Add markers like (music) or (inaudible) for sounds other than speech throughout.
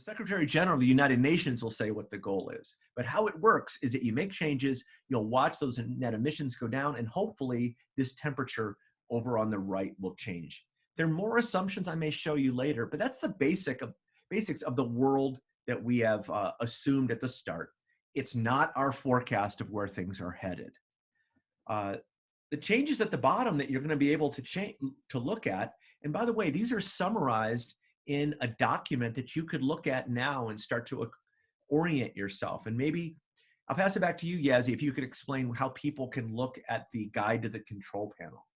The Secretary General of the United Nations will say what the goal is. But how it works is that you make changes, you'll watch those net emissions go down, and hopefully this temperature over on the right will change. There are more assumptions I may show you later, but that's the basic of, basics of the world that we have uh, assumed at the start. It's not our forecast of where things are headed. Uh, the changes at the bottom that you're going to be able to change to look at, and by the way, these are summarized in a document that you could look at now and start to orient yourself. And maybe I'll pass it back to you, Yazzie, if you could explain how people can look at the guide to the control panel.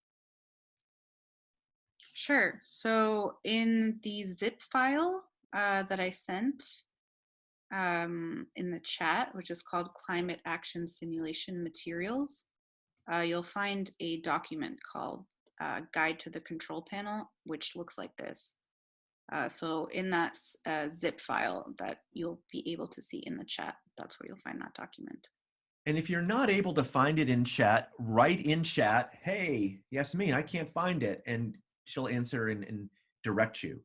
Sure. So in the zip file uh, that I sent um, in the chat, which is called Climate Action Simulation Materials, uh, you'll find a document called uh, Guide to the Control Panel, which looks like this. Uh, so in that uh, zip file that you'll be able to see in the chat, that's where you'll find that document. And if you're not able to find it in chat, write in chat, hey, Yasmin, I can't find it. And she'll answer and, and direct you.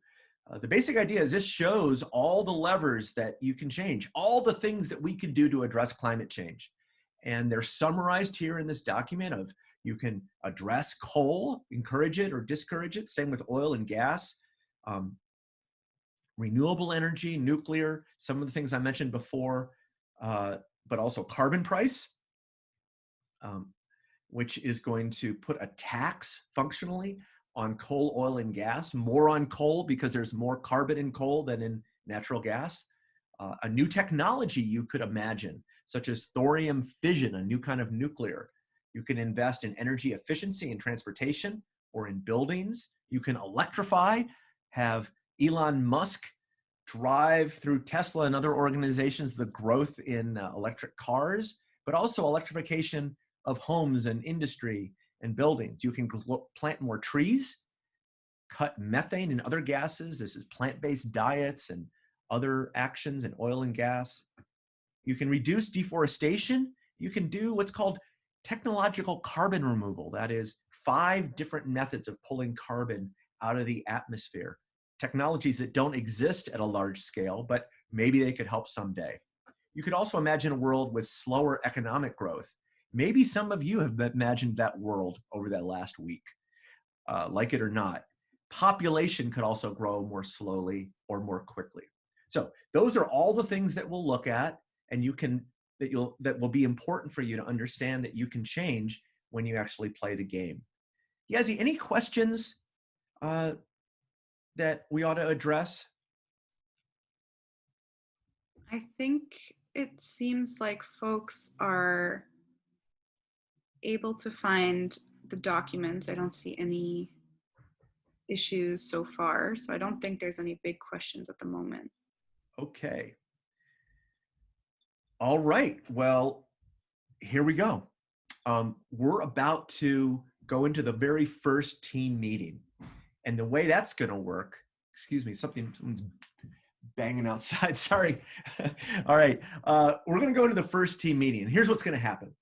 Uh, the basic idea is this shows all the levers that you can change, all the things that we can do to address climate change. And they're summarized here in this document of you can address coal, encourage it or discourage it, same with oil and gas, um, renewable energy, nuclear, some of the things I mentioned before, uh, but also carbon price, um, which is going to put a tax functionally on coal, oil, and gas, more on coal because there's more carbon in coal than in natural gas. Uh, a new technology you could imagine, such as thorium fission, a new kind of nuclear. You can invest in energy efficiency in transportation or in buildings. You can electrify, have Elon Musk drive through Tesla and other organizations the growth in uh, electric cars, but also electrification of homes and industry and buildings. You can plant more trees, cut methane and other gases. This is plant-based diets and other actions in oil and gas. You can reduce deforestation. You can do what's called technological carbon removal. That is five different methods of pulling carbon out of the atmosphere. Technologies that don't exist at a large scale, but maybe they could help someday. You could also imagine a world with slower economic growth Maybe some of you have imagined that world over that last week, uh, like it or not. Population could also grow more slowly or more quickly. So those are all the things that we'll look at and you can that you'll that will be important for you to understand that you can change when you actually play the game. Yazzie, any questions uh, that we ought to address? I think it seems like folks are able to find the documents. I don't see any issues so far, so I don't think there's any big questions at the moment. Okay. All right, well, here we go. Um, we're about to go into the very first team meeting. And the way that's gonna work, excuse me, something, someone's banging outside, (laughs) sorry. All right, uh, we're gonna go into the first team meeting. And here's what's gonna happen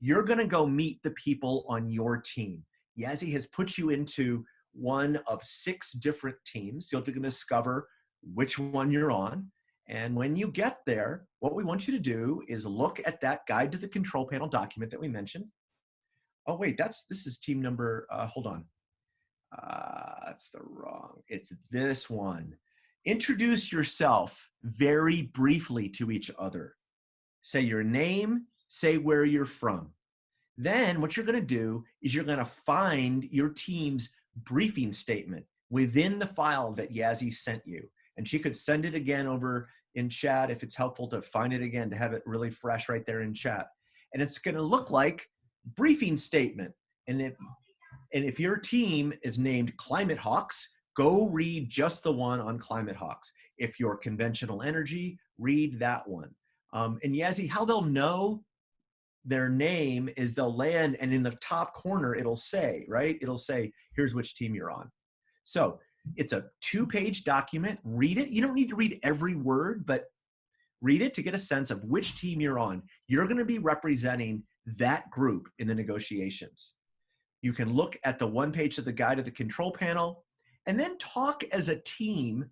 you're going to go meet the people on your team. Yazzie has put you into one of six different teams. You're going to discover which one you're on. And when you get there, what we want you to do is look at that guide to the control panel document that we mentioned. Oh, wait, that's this is team number, uh, hold on. Uh, that's the wrong, it's this one. Introduce yourself very briefly to each other. Say your name, say where you're from. Then what you're going to do is you're going to find your team's briefing statement within the file that Yazzie sent you. And she could send it again over in chat if it's helpful to find it again to have it really fresh right there in chat. And it's going to look like briefing statement. And if, and if your team is named Climate Hawks, go read just the one on Climate Hawks. If you're conventional energy, read that one. Um, and Yazzie, how they'll know their name is they'll land and in the top corner it'll say, right? It'll say, here's which team you're on. So it's a two page document, read it. You don't need to read every word, but read it to get a sense of which team you're on. You're gonna be representing that group in the negotiations. You can look at the one page of the guide of the control panel and then talk as a team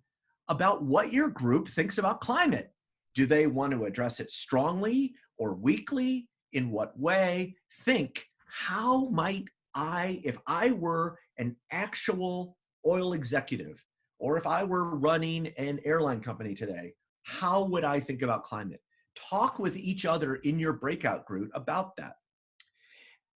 about what your group thinks about climate. Do they want to address it strongly or weakly? In what way? Think, how might I, if I were an actual oil executive, or if I were running an airline company today, how would I think about climate? Talk with each other in your breakout group about that.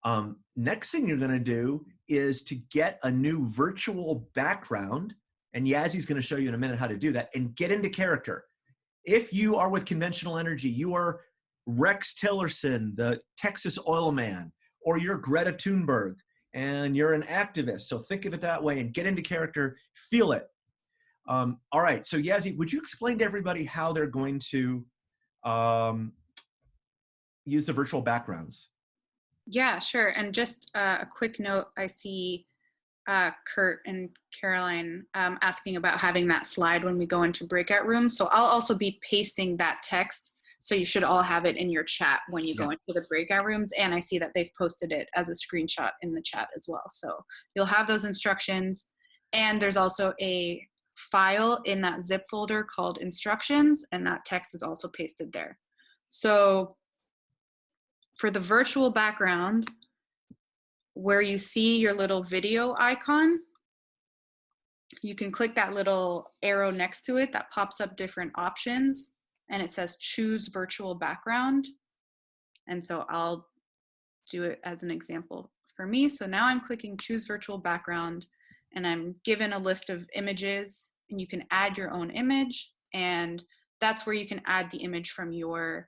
Um, next thing you're going to do is to get a new virtual background, and Yazzy's going to show you in a minute how to do that, and get into character. If you are with conventional energy, you are Rex Tillerson, the Texas oil man, or you're Greta Thunberg, and you're an activist. So think of it that way and get into character, feel it. Um, all right, so Yazzie, would you explain to everybody how they're going to um, use the virtual backgrounds? Yeah, sure. And just uh, a quick note, I see uh, Kurt and Caroline um, asking about having that slide when we go into breakout rooms. So I'll also be pasting that text. So you should all have it in your chat when you yeah. go into the breakout rooms. And I see that they've posted it as a screenshot in the chat as well. So you'll have those instructions. And there's also a file in that zip folder called instructions and that text is also pasted there. So for the virtual background, where you see your little video icon, you can click that little arrow next to it that pops up different options and it says choose virtual background. And so I'll do it as an example for me. So now I'm clicking choose virtual background and I'm given a list of images and you can add your own image and that's where you can add the image from your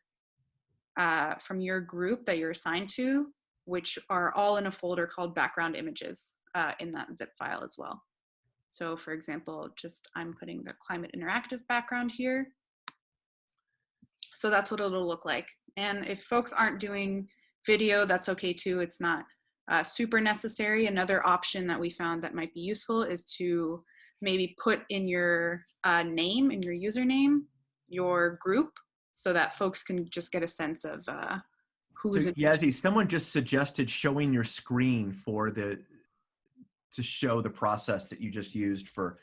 uh, from your group that you're assigned to, which are all in a folder called background images uh, in that zip file as well. So for example, just I'm putting the climate interactive background here. So that's what it'll look like. And if folks aren't doing video, that's okay too. It's not uh, super necessary. Another option that we found that might be useful is to maybe put in your uh, name, in your username, your group, so that folks can just get a sense of uh, who's. So, Yazzie, someone just suggested showing your screen for the to show the process that you just used for.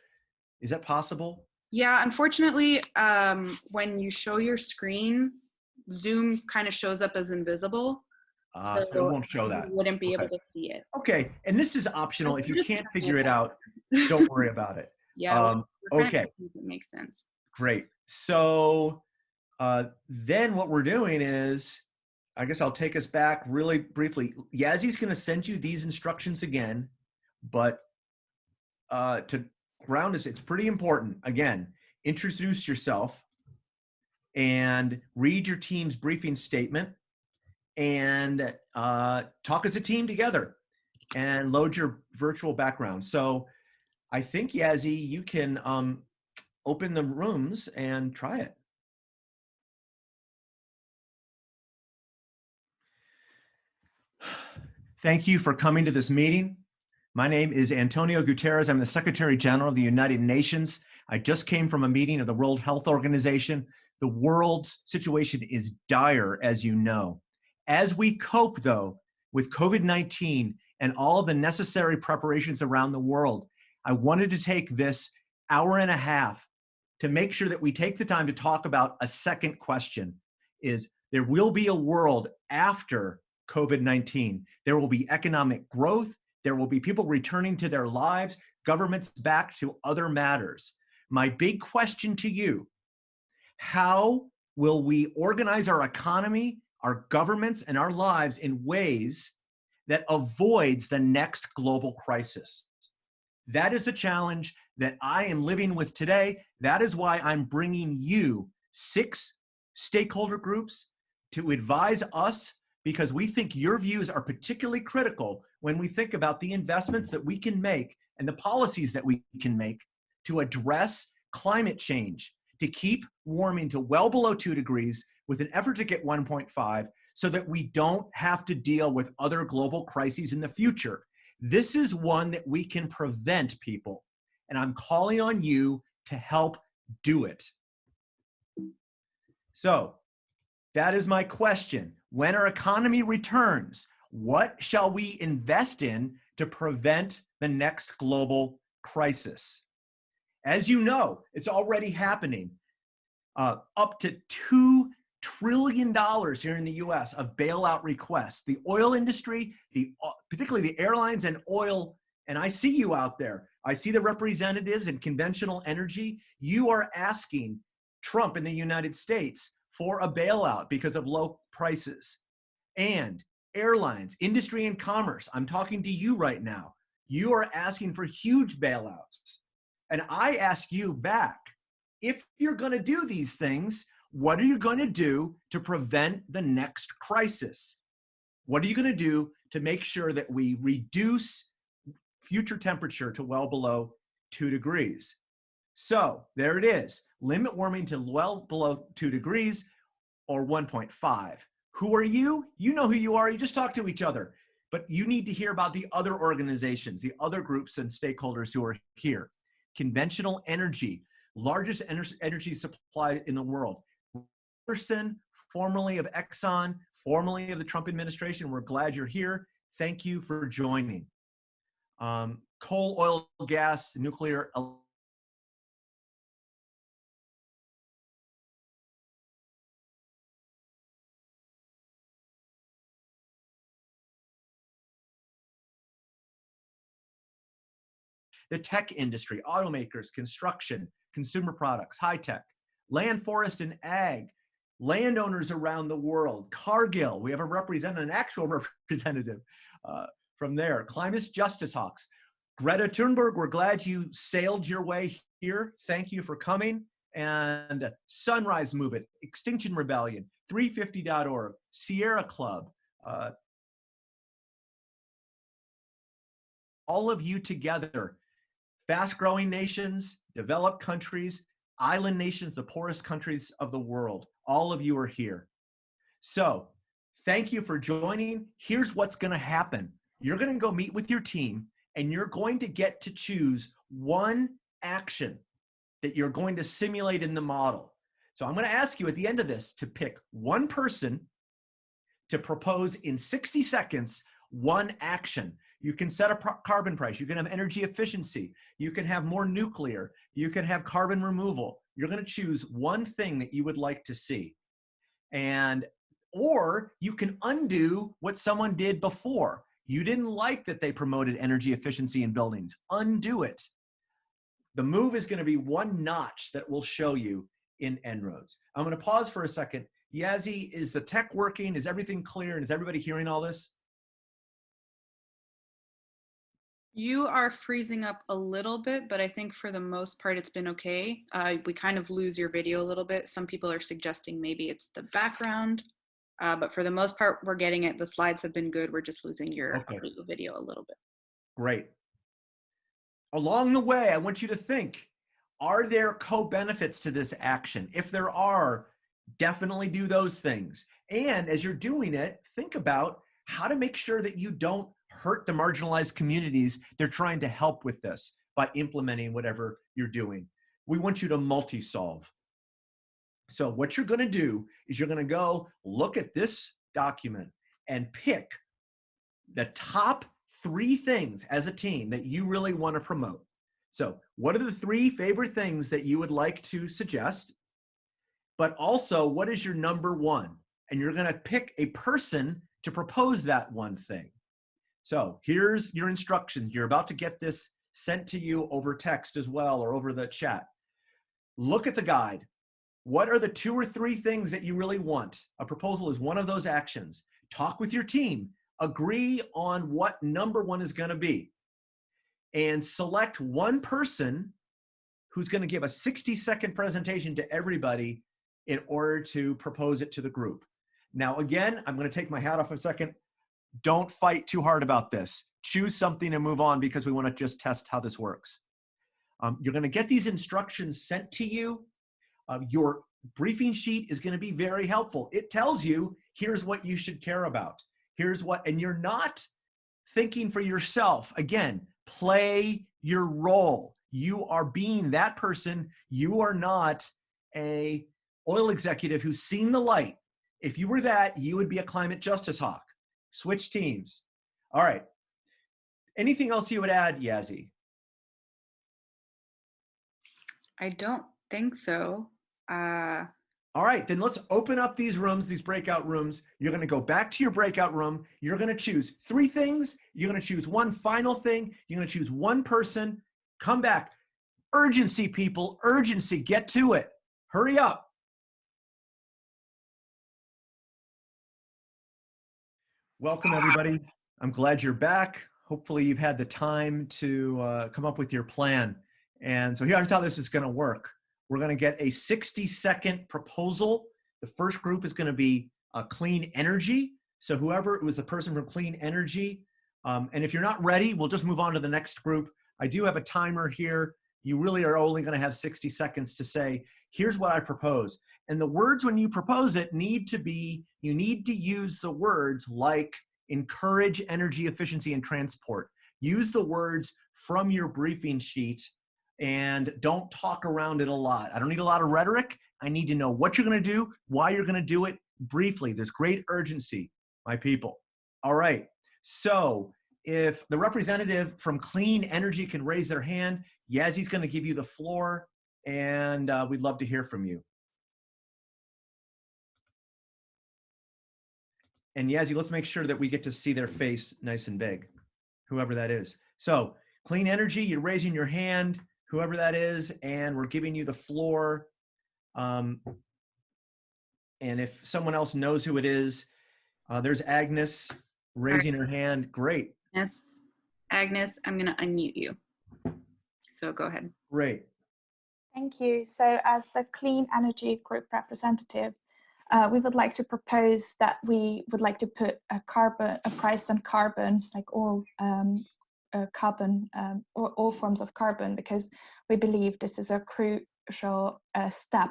Is that possible? Yeah, unfortunately, um, when you show your screen, Zoom kind of shows up as invisible. Uh, so, so it won't show that. You wouldn't be okay. able to see it. Okay, and this is optional. If you can't figure it out, don't worry (laughs) about it. Yeah. Um, okay. It makes sense. Great. So uh, then what we're doing is, I guess I'll take us back really briefly. Yazzy's going to send you these instructions again, but uh, to ground us, it's pretty important. Again, introduce yourself and read your team's briefing statement and uh, talk as a team together and load your virtual background. So I think, Yazzie, you can um, open the rooms and try it. Thank you for coming to this meeting. My name is Antonio Guterres. I'm the Secretary General of the United Nations. I just came from a meeting of the World Health Organization. The world's situation is dire, as you know. As we cope, though, with COVID-19 and all of the necessary preparations around the world, I wanted to take this hour and a half to make sure that we take the time to talk about a second question is there will be a world after COVID-19. There will be economic growth. There will be people returning to their lives, governments back to other matters. My big question to you, how will we organize our economy, our governments, and our lives in ways that avoids the next global crisis? That is the challenge that I am living with today. That is why I'm bringing you six stakeholder groups to advise us because we think your views are particularly critical when we think about the investments that we can make and the policies that we can make to address climate change, to keep warming to well below two degrees with an effort to get 1.5 so that we don't have to deal with other global crises in the future. This is one that we can prevent people. And I'm calling on you to help do it. So that is my question. When our economy returns, what shall we invest in to prevent the next global crisis? As you know, it's already happening. Uh, up to two trillion dollars here in the U.S. of bailout requests. The oil industry, the uh, particularly the airlines and oil, and I see you out there. I see the representatives in conventional energy. You are asking Trump in the United States for a bailout because of low prices. And airlines, industry and commerce, I'm talking to you right now. You are asking for huge bailouts. And I ask you back, if you're going to do these things, what are you going to do to prevent the next crisis? What are you going to do to make sure that we reduce future temperature to well below two degrees? So there it is. Limit warming to well below two degrees or 1.5. Who are you? You know who you are. You just talk to each other. But you need to hear about the other organizations, the other groups and stakeholders who are here. Conventional energy, largest energy supply in the world. Person, formerly of Exxon, formerly of the Trump administration, we're glad you're here. Thank you for joining. Um, coal, oil, gas, nuclear, the tech industry, automakers, construction, consumer products, high tech, land, forest, and ag, landowners around the world, Cargill, we have a representative, an actual (laughs) representative uh, from there, Climate Justice Hawks, Greta Thunberg, we're glad you sailed your way here. Thank you for coming. And Sunrise Movement, Extinction Rebellion, 350.org, Sierra Club, uh, all of you together fast growing nations, developed countries, island nations, the poorest countries of the world. All of you are here. So thank you for joining. Here's what's going to happen. You're going to go meet with your team and you're going to get to choose one action that you're going to simulate in the model. So I'm going to ask you at the end of this to pick one person to propose in 60 seconds one action. You can set a carbon price. You can have energy efficiency. You can have more nuclear. You can have carbon removal. You're going to choose one thing that you would like to see. And, or you can undo what someone did before. You didn't like that they promoted energy efficiency in buildings. Undo it. The move is going to be one notch that will show you in En-ROADS. I'm going to pause for a second. Yazzie, is the tech working? Is everything clear? And is everybody hearing all this? You are freezing up a little bit, but I think for the most part it's been okay. Uh, we kind of lose your video a little bit. Some people are suggesting maybe it's the background, uh, but for the most part we're getting it. The slides have been good. We're just losing your okay. video a little bit. Great. Along the way, I want you to think, are there co-benefits to this action? If there are, definitely do those things. And as you're doing it, think about how to make sure that you don't hurt the marginalized communities they're trying to help with this by implementing whatever you're doing. We want you to multi-solve. So what you're gonna do is you're gonna go look at this document and pick the top three things as a team that you really wanna promote. So what are the three favorite things that you would like to suggest? But also, what is your number one? And you're gonna pick a person to propose that one thing. So here's your instructions. You're about to get this sent to you over text as well or over the chat. Look at the guide. What are the two or three things that you really want? A proposal is one of those actions. Talk with your team. Agree on what number one is going to be. And select one person who's going to give a 60 second presentation to everybody in order to propose it to the group. Now, again, I'm going to take my hat off a second. Don't fight too hard about this. Choose something and move on because we want to just test how this works. Um, you're going to get these instructions sent to you. Uh, your briefing sheet is going to be very helpful. It tells you, here's what you should care about. Here's what, and you're not thinking for yourself. Again, play your role. You are being that person. You are not a oil executive who's seen the light. If you were that, you would be a climate justice hawk. Switch teams. All right. Anything else you would add, Yazzie? I don't think so. Uh, All right, then let's open up these rooms, these breakout rooms. You're going to go back to your breakout room. You're going to choose three things. You're going to choose one final thing. You're going to choose one person. Come back. Urgency, people, urgency. Get to it. Hurry up. Welcome, everybody. I'm glad you're back. Hopefully, you've had the time to uh, come up with your plan. And so here's how this is going to work. We're going to get a 60 second proposal. The first group is going to be uh, clean energy. So whoever it was the person from clean energy. Um, and if you're not ready, we'll just move on to the next group. I do have a timer here. You really are only going to have 60 seconds to say, here's what I propose. And the words when you propose it need to be, you need to use the words like encourage energy efficiency and transport. Use the words from your briefing sheet and don't talk around it a lot. I don't need a lot of rhetoric. I need to know what you're going to do, why you're going to do it briefly. There's great urgency, my people. All right. So if the representative from Clean Energy can raise their hand, Yazzy's going to give you the floor, and uh, we'd love to hear from you. And Yazzie, let's make sure that we get to see their face nice and big, whoever that is. So clean energy, you're raising your hand, whoever that is, and we're giving you the floor. Um, and if someone else knows who it is, uh, there's Agnes raising her hand. Great. yes, Agnes, I'm going to unmute you. So go ahead. Great. Thank you. So as the Clean Energy Group representative, uh, we would like to propose that we would like to put a carbon, a price on carbon, like all um, uh, carbon, um, or all forms of carbon, because we believe this is a crucial uh, step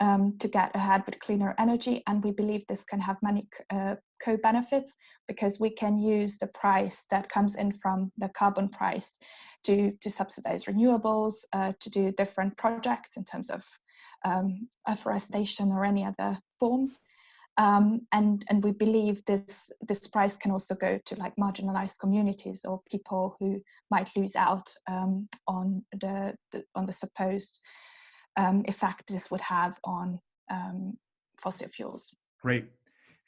um, to get ahead with cleaner energy. And we believe this can have many uh, co-benefits because we can use the price that comes in from the carbon price to, to subsidize renewables, uh, to do different projects in terms of um, afforestation or any other forms. Um, and and we believe this this price can also go to like marginalized communities or people who might lose out um, on the, the, on the supposed um, effect this would have on um, fossil fuels. Great.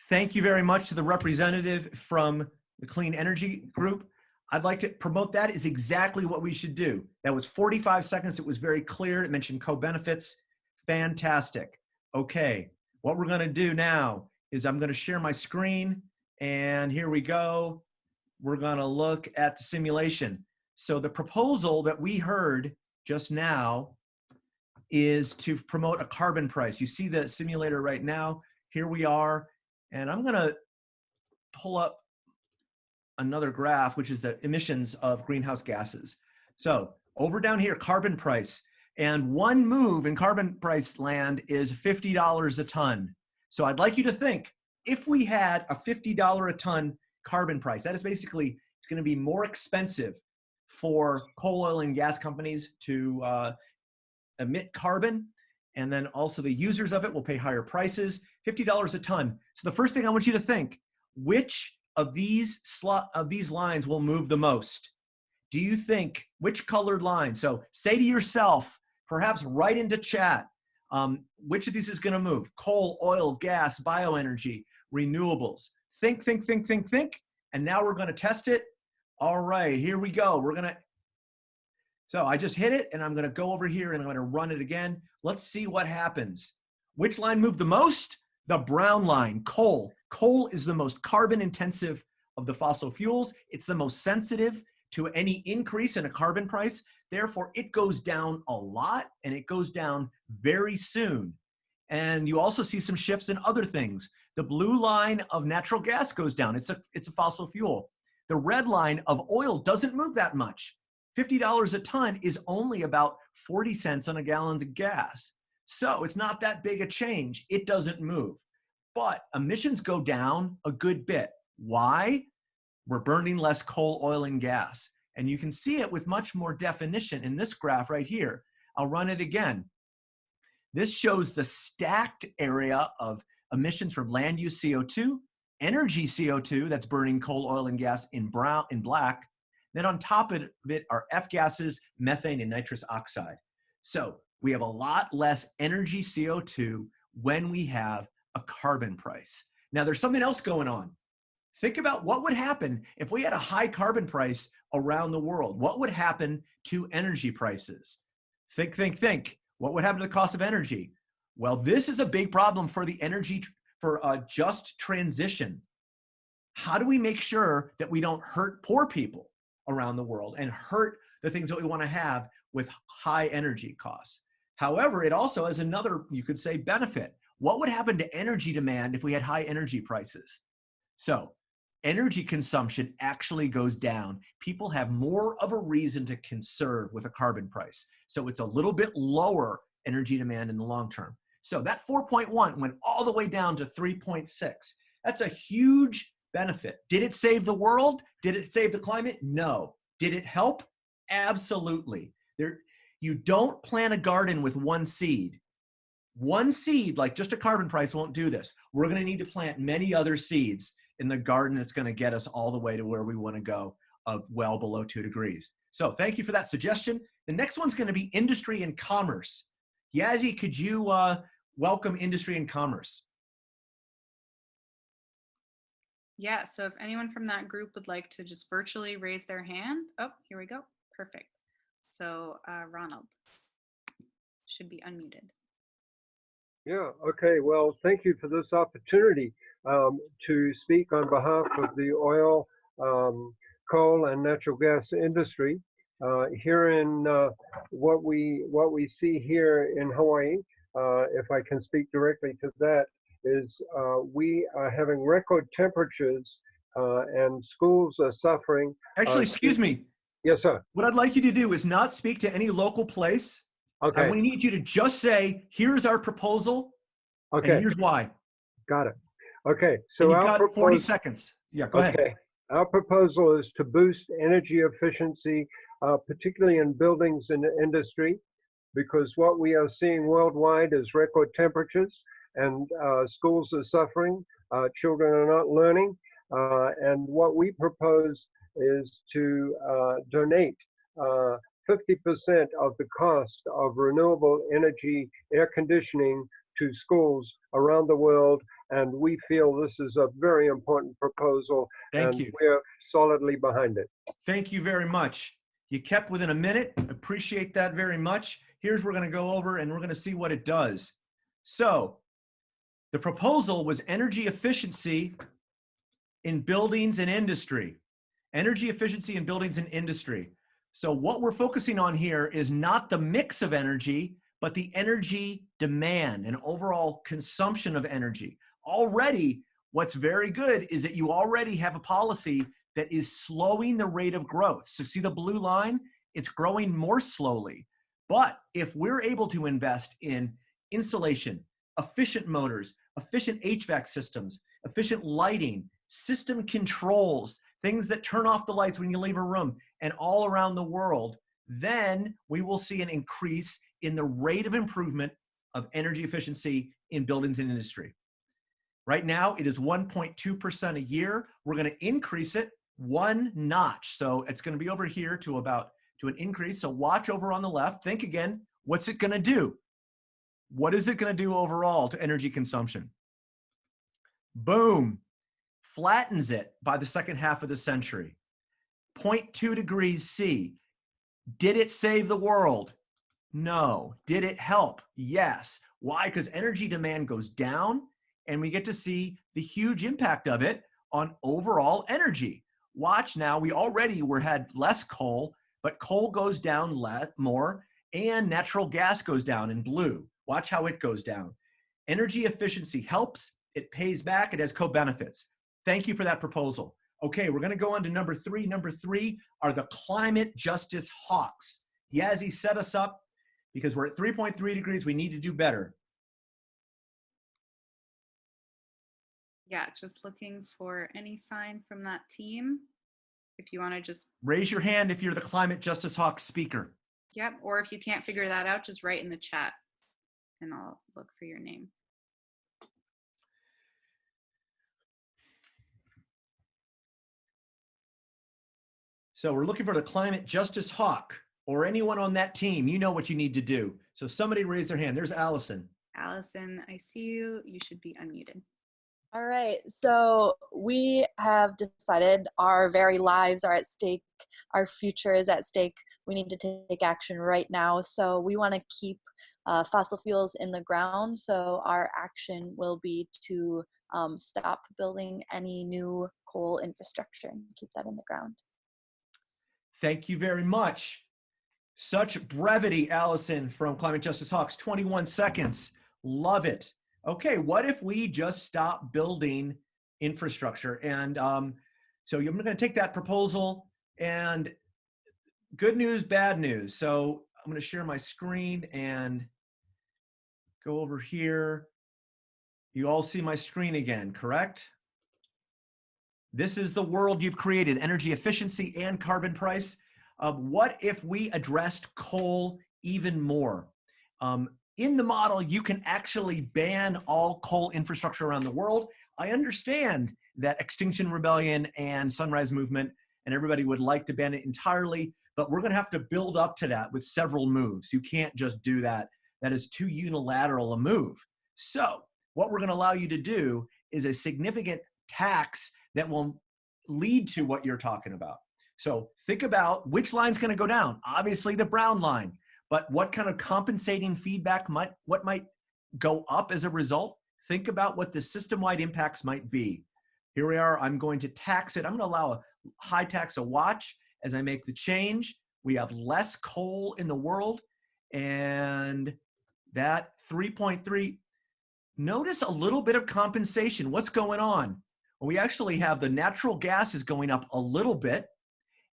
Thank you very much to the representative from the Clean Energy Group. I'd like to promote that is exactly what we should do. That was 45 seconds. It was very clear. It mentioned co-benefits. Fantastic. Okay, what we're gonna do now is I'm gonna share my screen and here we go. We're gonna look at the simulation. So the proposal that we heard just now is to promote a carbon price. You see the simulator right now. Here we are. And I'm gonna pull up another graph, which is the emissions of greenhouse gases. So over down here, carbon price. And one move in carbon price land is $50 a ton. So I'd like you to think, if we had a $50 a ton carbon price, that is basically, it's gonna be more expensive for coal, oil, and gas companies to uh, emit carbon. And then also the users of it will pay higher prices, $50 a ton. So the first thing I want you to think, which of these slot of these lines will move the most? Do you think which colored line? So say to yourself, perhaps write into chat, um, which of these is gonna move? Coal, oil, gas, bioenergy, renewables. Think, think, think, think, think. And now we're gonna test it. All right, here we go. We're gonna, so I just hit it and I'm gonna go over here and I'm gonna run it again. Let's see what happens. Which line moved the most? The brown line, coal. Coal is the most carbon intensive of the fossil fuels. It's the most sensitive to any increase in a carbon price. Therefore, it goes down a lot and it goes down very soon. And you also see some shifts in other things. The blue line of natural gas goes down. It's a, it's a fossil fuel. The red line of oil doesn't move that much. $50 a ton is only about 40 cents on a gallon of gas. So it's not that big a change. It doesn't move. But emissions go down a good bit. Why? We're burning less coal, oil, and gas. And you can see it with much more definition in this graph right here. I'll run it again. This shows the stacked area of emissions from land use CO2, energy CO2, that's burning coal, oil, and gas in brown, in black. Then on top of it are F gases, methane, and nitrous oxide. So we have a lot less energy CO2 when we have a carbon price. Now there's something else going on. Think about what would happen if we had a high carbon price around the world. What would happen to energy prices? Think, think, think. What would happen to the cost of energy? Well, this is a big problem for the energy, for a just transition. How do we make sure that we don't hurt poor people around the world and hurt the things that we want to have with high energy costs? However, it also has another, you could say, benefit. What would happen to energy demand if we had high energy prices? So energy consumption actually goes down. People have more of a reason to conserve with a carbon price. So it's a little bit lower energy demand in the long term. So that 4.1 went all the way down to 3.6. That's a huge benefit. Did it save the world? Did it save the climate? No. Did it help? Absolutely. There, you don't plant a garden with one seed. One seed, like just a carbon price, won't do this. We're going to need to plant many other seeds in the garden that's going to get us all the way to where we want to go of well below two degrees. So thank you for that suggestion. The next one's going to be industry and commerce. Yazzie, could you uh, welcome industry and commerce? Yeah, so if anyone from that group would like to just virtually raise their hand. Oh, here we go. Perfect. So uh, Ronald should be unmuted. Yeah, okay. Well, thank you for this opportunity um, to speak on behalf of the oil, um, coal, and natural gas industry. Uh, here in uh, what we what we see here in Hawaii, uh, if I can speak directly to that, is uh, we are having record temperatures uh, and schools are suffering. Actually, excuse me. Yes, sir. What I'd like you to do is not speak to any local place. Okay. And we need you to just say, here's our proposal, Okay. and here's why. Got it. Okay. So And you've got 40 seconds. Yeah, go ahead. Okay. Our proposal is to boost energy efficiency, uh, particularly in buildings and industry, because what we are seeing worldwide is record temperatures and uh, schools are suffering, uh, children are not learning. Uh, and what we propose is to uh, donate uh, 50% of the cost of renewable energy air conditioning to schools around the world. And we feel this is a very important proposal Thank and you. we're solidly behind it. Thank you very much. You kept within a minute. Appreciate that very much. Here's we're going to go over and we're going to see what it does. So the proposal was energy efficiency in buildings and industry. Energy efficiency in buildings and industry. So what we're focusing on here is not the mix of energy, but the energy demand and overall consumption of energy. Already, what's very good is that you already have a policy that is slowing the rate of growth. So see the blue line? It's growing more slowly. But if we're able to invest in insulation, efficient motors, efficient HVAC systems, efficient lighting, system controls, things that turn off the lights when you leave a room, and all around the world, then we will see an increase in the rate of improvement of energy efficiency in buildings and industry. Right now, it is 1.2% a year. We're going to increase it one notch. So it's going to be over here to about to an increase. So watch over on the left. Think again, what's it going to do? What is it going to do overall to energy consumption? Boom, flattens it by the second half of the century. 0.2 degrees C. Did it save the world? No. Did it help? Yes. Why? Because energy demand goes down and we get to see the huge impact of it on overall energy. Watch now, we already were had less coal, but coal goes down less, more and natural gas goes down in blue. Watch how it goes down. Energy efficiency helps, it pays back, it has co-benefits. Thank you for that proposal. Okay, we're gonna go on to number three. Number three are the climate justice hawks. Yazzie set us up because we're at 3.3 degrees, we need to do better. Yeah, just looking for any sign from that team. If you want to just, Raise your hand if you're the climate justice hawk speaker. yep, or if you can't figure that out, just write in the chat and I'll look for your name. So we're looking for the climate justice hawk or anyone on that team. You know what you need to do. So somebody raise their hand. There's Allison. Allison, I see you. You should be unmuted. All right, so we have decided our very lives are at stake, our future is at stake. We need to take action right now. So we want to keep uh, fossil fuels in the ground. So our action will be to um, stop building any new coal infrastructure and keep that in the ground. Thank you very much. Such brevity, Allison from Climate Justice Hawks. 21 seconds. Love it. Okay, what if we just stop building infrastructure? And um, so I'm going to take that proposal and good news, bad news. So I'm going to share my screen and go over here. You all see my screen again, correct? This is the world you've created, energy efficiency and carbon price. Uh, what if we addressed coal even more? Um, in the model, you can actually ban all coal infrastructure around the world. I understand that Extinction Rebellion and Sunrise Movement and everybody would like to ban it entirely, but we're gonna have to build up to that with several moves. You can't just do that. That is too unilateral a move. So what we're gonna allow you to do is a significant tax that will lead to what you're talking about. So think about which line's gonna go down. Obviously the brown line, but what kind of compensating feedback might, what might go up as a result? Think about what the system-wide impacts might be. Here we are, I'm going to tax it. I'm gonna allow a high tax a watch as I make the change. We have less coal in the world and that 3.3, notice a little bit of compensation. What's going on? We actually have the natural gas is going up a little bit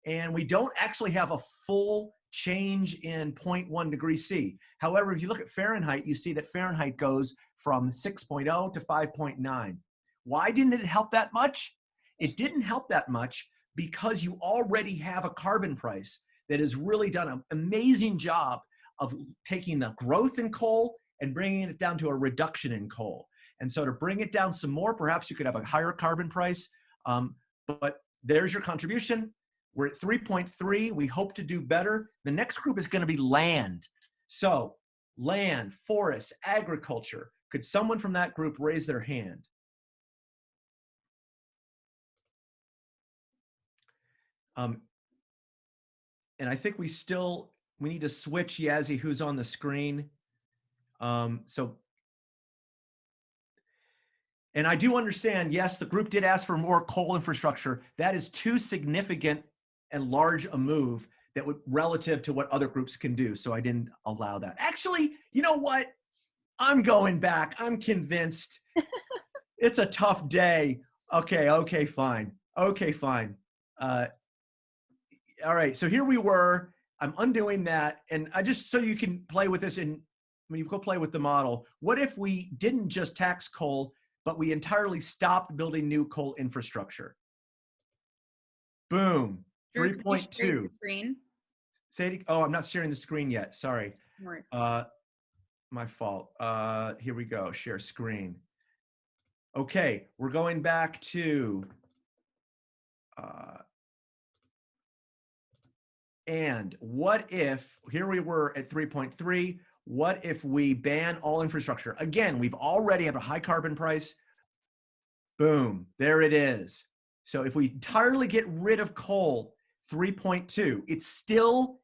and we don't actually have a full change in 0.1 degrees C. However, if you look at Fahrenheit, you see that Fahrenheit goes from 6.0 to 5.9. Why didn't it help that much? It didn't help that much because you already have a carbon price that has really done an amazing job of taking the growth in coal and bringing it down to a reduction in coal. And so to bring it down some more, perhaps you could have a higher carbon price, um, but there's your contribution. We're at 3.3. We hope to do better. The next group is going to be land. So land, forests, agriculture. Could someone from that group raise their hand? Um, and I think we still, we need to switch Yazzie who's on the screen. Um, so, and I do understand, yes, the group did ask for more coal infrastructure. That is too significant and large a move that would relative to what other groups can do. So I didn't allow that. Actually, you know what? I'm going back. I'm convinced. (laughs) it's a tough day. Okay, okay, fine. Okay, fine. Uh, all right, so here we were. I'm undoing that. And I just, so you can play with this and when you go play with the model, what if we didn't just tax coal, but we entirely stopped building new coal infrastructure? Boom, Drew, can you share your 3.2. Screen. Say oh, I'm not sharing the screen yet, sorry. Uh, my fault. Uh, here we go, share screen. Okay, we're going back to, uh, and what if, here we were at 3.3, what if we ban all infrastructure? Again, we've already have a high carbon price. Boom, there it is. So if we entirely get rid of coal, 3.2, it's still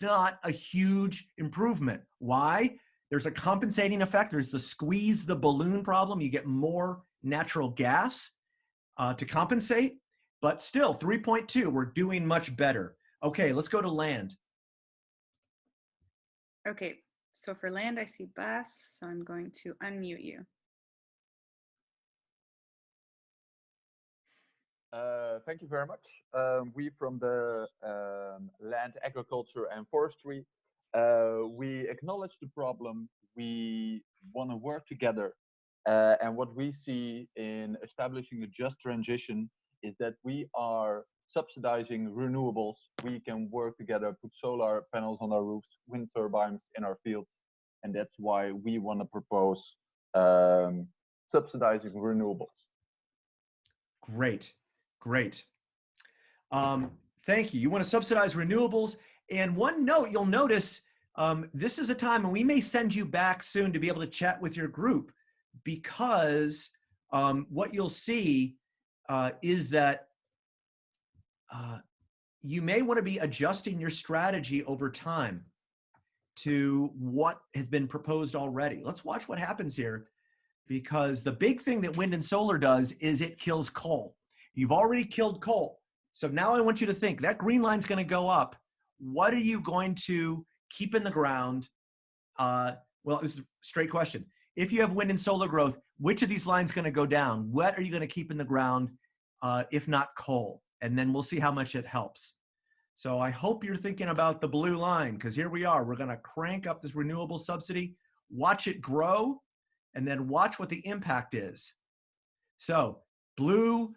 not a huge improvement. Why? There's a compensating effect. There's the squeeze the balloon problem. You get more natural gas uh, to compensate, but still 3.2, we're doing much better. Okay, let's go to land. Okay, so for land, I see Bas, so I'm going to unmute you. Uh, thank you very much. Um, we from the um, Land, Agriculture and Forestry, uh, we acknowledge the problem. We want to work together. Uh, and what we see in establishing a just transition is that we are subsidizing renewables. We can work together, put solar panels on our roofs, wind turbines in our fields. And that's why we want to propose um, subsidizing renewables. Great, great. Um, thank you. You want to subsidize renewables. And one note you'll notice um, this is a time, and we may send you back soon to be able to chat with your group because um, what you'll see uh, is that uh, you may want to be adjusting your strategy over time to what has been proposed already. Let's watch what happens here because the big thing that wind and solar does is it kills coal. You've already killed coal. So now I want you to think that green line's going to go up. What are you going to keep in the ground? Uh, well, this is a straight question. If you have wind and solar growth, which of these lines going to go down? What are you going to keep in the ground, uh, if not coal? And then we'll see how much it helps. So I hope you're thinking about the blue line because here we are. We're going to crank up this renewable subsidy, watch it grow, and then watch what the impact is. So blue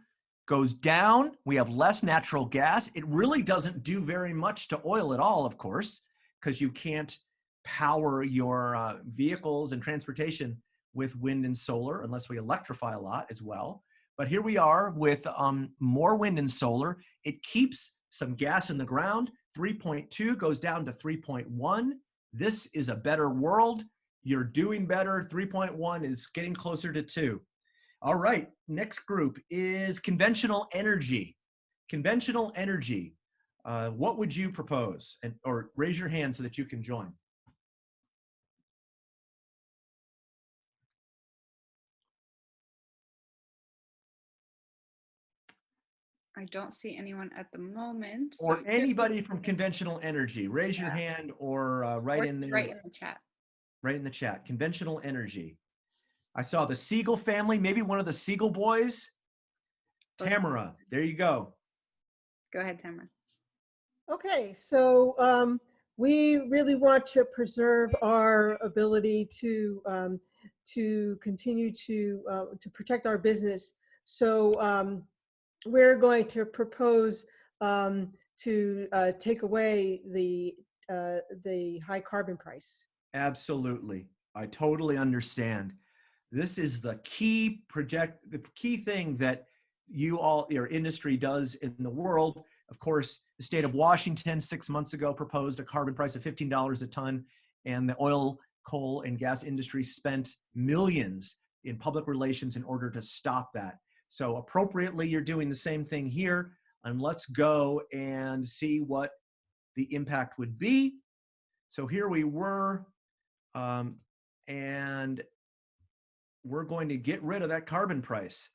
goes down. We have less natural gas. It really doesn't do very much to oil at all, of course, because you can't power your uh, vehicles and transportation with wind and solar unless we electrify a lot as well. But here we are with um, more wind and solar. It keeps some gas in the ground. 3.2 goes down to 3.1. This is a better world. You're doing better. 3.1 is getting closer to 2. All right, next group is conventional energy. Conventional energy. Uh, what would you propose? And or raise your hand so that you can join. I don't see anyone at the moment. so Or it anybody from conventional energy. Raise your hand or uh, write or in there. Right in the chat. right in the chat. Conventional energy. I saw the Siegel family, maybe one of the Siegel boys. Okay. Tamara, there you go. Go ahead, Tamara. Okay, so um, we really want to preserve our ability to um, to continue to uh, to protect our business. So um, we're going to propose um, to uh, take away the uh, the high carbon price. Absolutely. I totally understand. This is the key project, the key thing that you all, your industry does in the world. Of course, the state of Washington six months ago proposed a carbon price of $15 a ton, and the oil, coal, and gas industry spent millions in public relations in order to stop that. So appropriately, you're doing the same thing here. And let's go and see what the impact would be. So here we were, um, and we're going to get rid of that carbon price.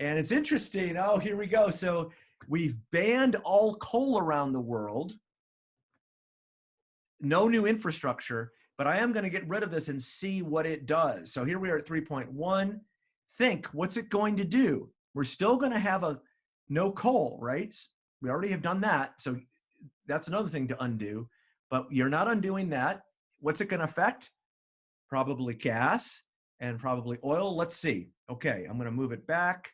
And it's interesting. Oh, here we go. So we've banned all coal around the world. No new infrastructure, but I am going to get rid of this and see what it does. So here we are at 3.1. Think, what's it going to do? We're still going to have a no coal, right? We already have done that. So that's another thing to undo, but you're not undoing that. What's it going to affect? Probably gas and probably oil. Let's see. Okay, I'm going to move it back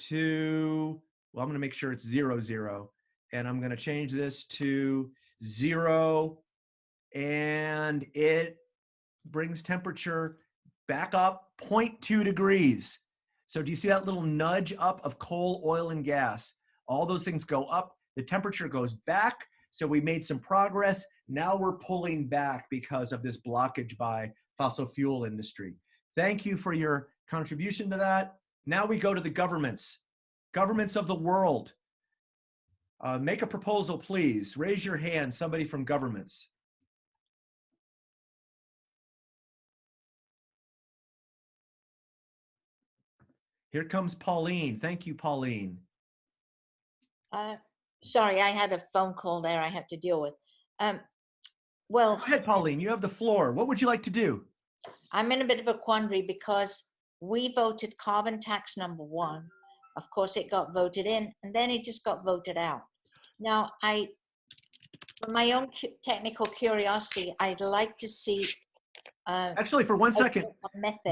to, well, I'm going to make sure it's zero, zero. And I'm going to change this to zero. And it brings temperature back up 0.2 degrees. So do you see that little nudge up of coal, oil, and gas? All those things go up. The temperature goes back. So we made some progress. Now we're pulling back because of this blockage by fossil fuel industry. Thank you for your contribution to that. Now we go to the governments, governments of the world. Uh, make a proposal, please. Raise your hand, somebody from governments. Here comes Pauline. Thank you, Pauline. Uh, sorry, I had a phone call there I had to deal with. Um, well, Go ahead, Pauline. You have the floor. What would you like to do? I'm in a bit of a quandary because we voted carbon tax number one. Of course, it got voted in and then it just got voted out. Now, I, for my own technical curiosity, I'd like to see. Uh, Actually, for one second,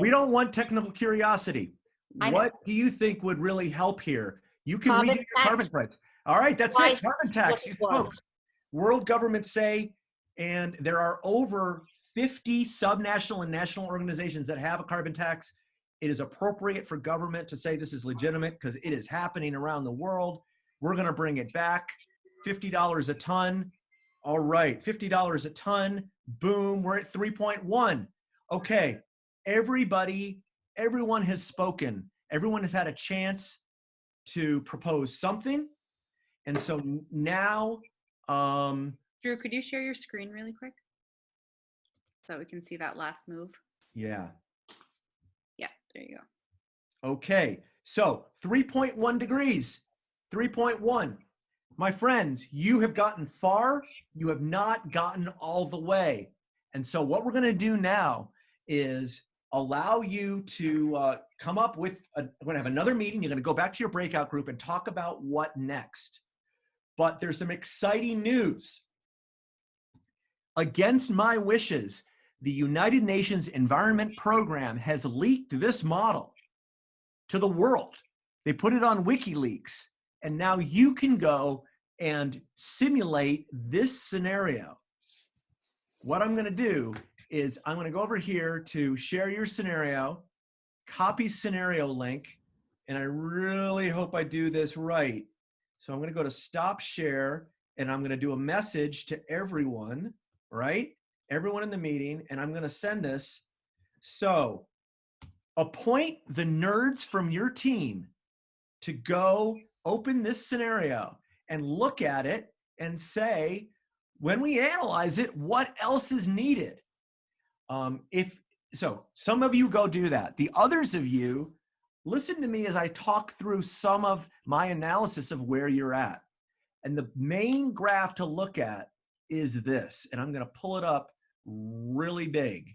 we don't want technical curiosity. What do you think would really help here? You can Carbon redo your carbon tax. price. All right, that's Why it. Carbon tax. You spoke. World governments say, and there are over 50 subnational and national organizations that have a carbon tax. It is appropriate for government to say this is legitimate because it is happening around the world. We're going to bring it back. $50 a ton. All right, $50 a ton. Boom, we're at 3.1. Okay, everybody, everyone has spoken. Everyone has had a chance to propose something. And so now, um, Drew, could you share your screen really quick? So that we can see that last move. yeah. Yeah, there you go. Okay, so 3.1 degrees, 3.1. My friends, you have gotten far, you have not gotten all the way. And so, what we're going to do now is allow you to uh, come up with, a, we're going to have another meeting. You're going to go back to your breakout group and talk about what next. But there's some exciting news. Against my wishes, the United Nations Environment Program has leaked this model to the world. They put it on WikiLeaks, and now you can go and simulate this scenario. What I'm going to do is I'm going to go over here to share your scenario, copy scenario link, and I really hope I do this right. So I'm going to go to stop share, and I'm going to do a message to everyone, right? Everyone in the meeting, and I'm going to send this. So appoint the nerds from your team to go open this scenario and look at it and say, when we analyze it, what else is needed? Um, if so, some of you go do that. The others of you, listen to me as I talk through some of my analysis of where you're at. And the main graph to look at is this, and I'm going to pull it up really big.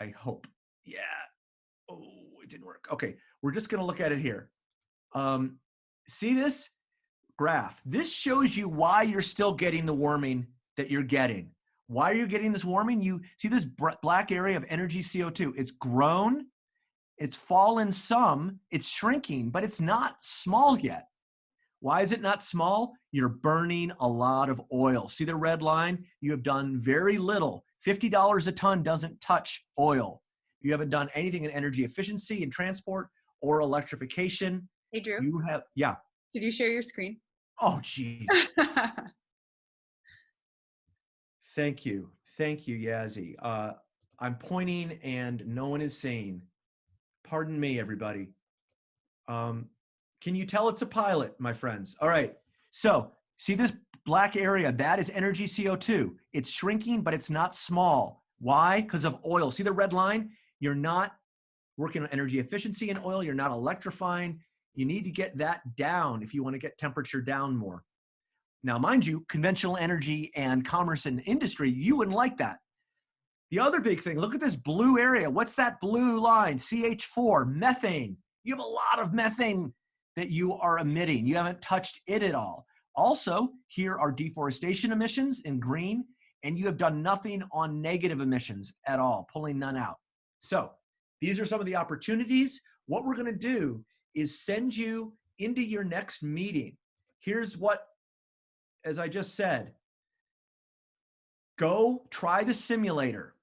I hope. Yeah. Oh, it didn't work. Okay, we're just going to look at it here. Um, see this graph? This shows you why you're still getting the warming that you're getting. Why are you getting this warming? You see this black area of energy CO2. It's grown, it's fallen some, it's shrinking, but it's not small yet. Why is it not small? You're burning a lot of oil. See the red line? You have done very little. $50 a ton doesn't touch oil. You haven't done anything in energy efficiency and transport or electrification. Hey, Drew, You have, yeah. did you share your screen? Oh, geez. (laughs) Thank you. Thank you, Yazzie. Uh, I'm pointing and no one is seeing. Pardon me, everybody. Um, can you tell it's a pilot, my friends? All right. So, see this black area? That is energy CO2. It's shrinking, but it's not small. Why? Because of oil. See the red line? You're not working on energy efficiency in oil. You're not electrifying. You need to get that down if you want to get temperature down more. Now, mind you, conventional energy and commerce and industry, you wouldn't like that. The other big thing, look at this blue area. What's that blue line? CH4, methane. You have a lot of methane that you are emitting. You haven't touched it at all. Also, here are deforestation emissions in green, and you have done nothing on negative emissions at all, pulling none out. So, these are some of the opportunities. What we're going to do is send you into your next meeting. Here's what as I just said, go try the simulator